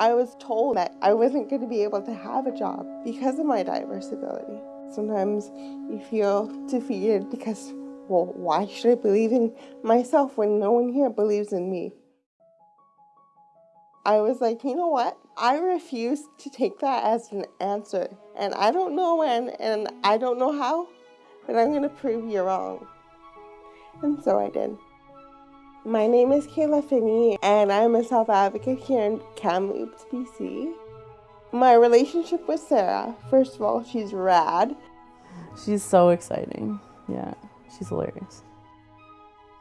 I was told that I wasn't going to be able to have a job because of my diverse ability. Sometimes you feel defeated because, well, why should I believe in myself when no one here believes in me? I was like, you know what? I refuse to take that as an answer. And I don't know when and I don't know how, but I'm going to prove you wrong. And so I did. My name is Kayla Finney, and I'm a self advocate here in Kamloops, BC. My relationship with Sarah, first of all, she's rad. She's so exciting. Yeah, she's hilarious.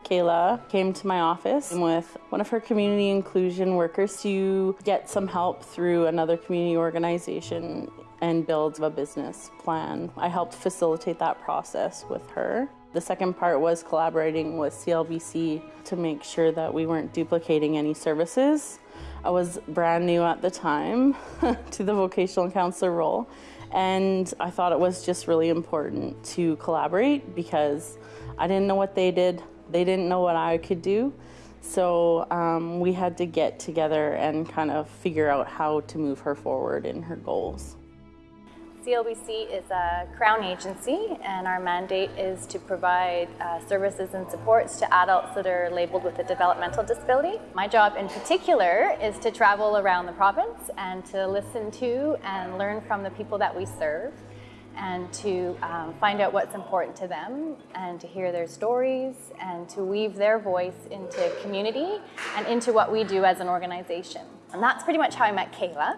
Kayla came to my office with one of her community inclusion workers to get some help through another community organization and build a business plan. I helped facilitate that process with her. The second part was collaborating with CLBC to make sure that we weren't duplicating any services. I was brand new at the time to the vocational counselor role, and I thought it was just really important to collaborate because I didn't know what they did, they didn't know what I could do. So um, we had to get together and kind of figure out how to move her forward in her goals. CLBC is a Crown agency and our mandate is to provide uh, services and supports to adults that are labeled with a developmental disability. My job in particular is to travel around the province and to listen to and learn from the people that we serve and to um, find out what's important to them and to hear their stories and to weave their voice into community and into what we do as an organization. And that's pretty much how I met Kayla.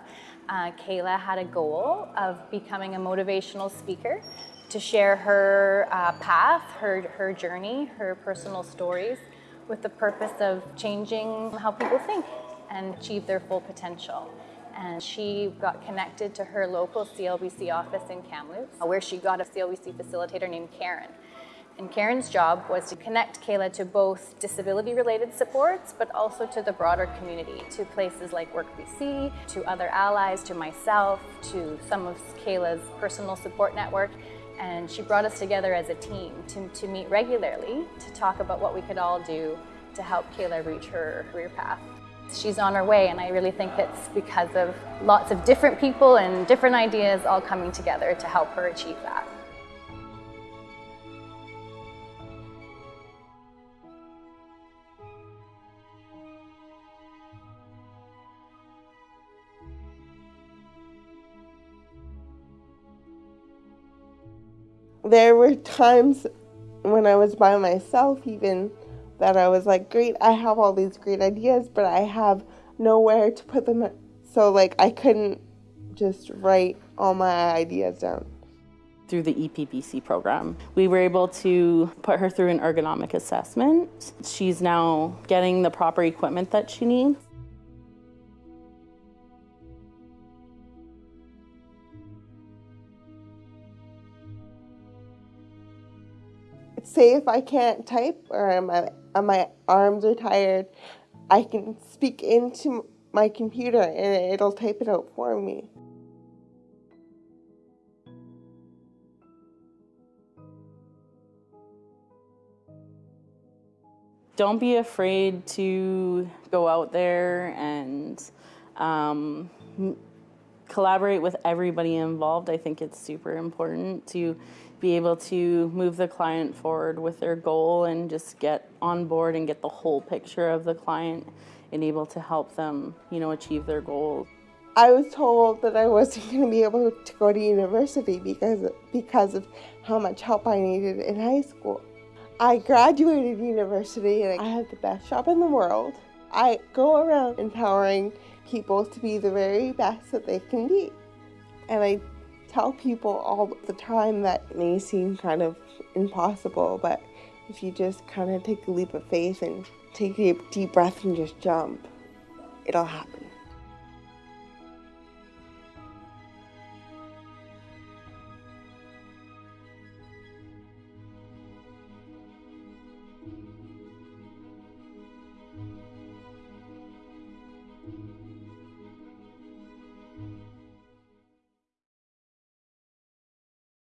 Uh, Kayla had a goal of becoming a motivational speaker to share her uh, path, her, her journey, her personal stories with the purpose of changing how people think and achieve their full potential. And she got connected to her local CLBC office in Kamloops, where she got a CLBC facilitator named Karen. And Karen's job was to connect Kayla to both disability-related supports, but also to the broader community, to places like Work BC, to other allies, to myself, to some of Kayla's personal support network. And she brought us together as a team to, to meet regularly to talk about what we could all do to help Kayla reach her career path. She's on her way and I really think it's because of lots of different people and different ideas all coming together to help her achieve that. There were times when I was by myself, even that I was like, great, I have all these great ideas, but I have nowhere to put them. So, like, I couldn't just write all my ideas down. Through the EPBC program, we were able to put her through an ergonomic assessment. She's now getting the proper equipment that she needs. Say if I can't type or my, my arms are tired, I can speak into my computer and it'll type it out for me. Don't be afraid to go out there and um, collaborate with everybody involved. I think it's super important to be able to move the client forward with their goal and just get on board and get the whole picture of the client and able to help them, you know, achieve their goals. I was told that I wasn't going to be able to go to university because because of how much help I needed in high school. I graduated university and I had the best job in the world. I go around empowering people to be the very best that they can be. And I tell people all the time that may seem kind of impossible, but if you just kind of take a leap of faith and take a deep breath and just jump, it'll happen.